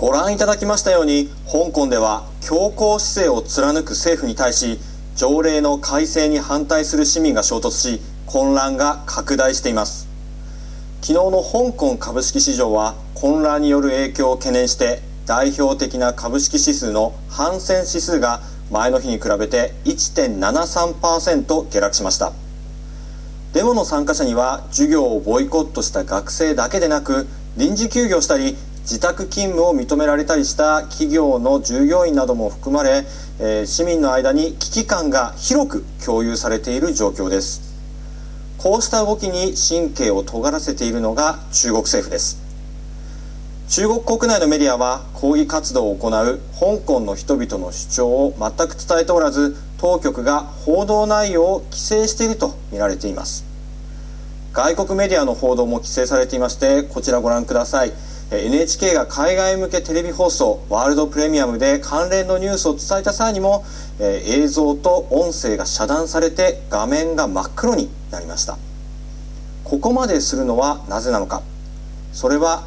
ご覧いただきましたように香港では強硬姿勢を貫く政府に対し条例の改正に反対する市民が衝突し混乱が拡大しています。昨日の香港株式市場は混乱による影響を懸念して代表的な株式指数の反戦指数が前の日に比べて1.73%下落しました。デモの参加者には授業をボイコットした学生だけでなく臨時休業したり自宅勤務を認められたりした企業の従業員なども含まれ、えー、市民の間に危機感が広く共有されている状況です。こうした動きに神経を尖らせているのが中国政府です。中国国内のメディアは抗議活動を行う香港の人々の主張を全く伝えておらず当局が報道内容を規制していると見られています。外国メディアの報道も規制されていましてこちらご覧ください。NHK が海外向けテレビ放送ワールドプレミアムで関連のニュースを伝えた際にも、映像と音声が遮断されて画面が真っ黒になりました。ここまでするのはなぜなのか。それは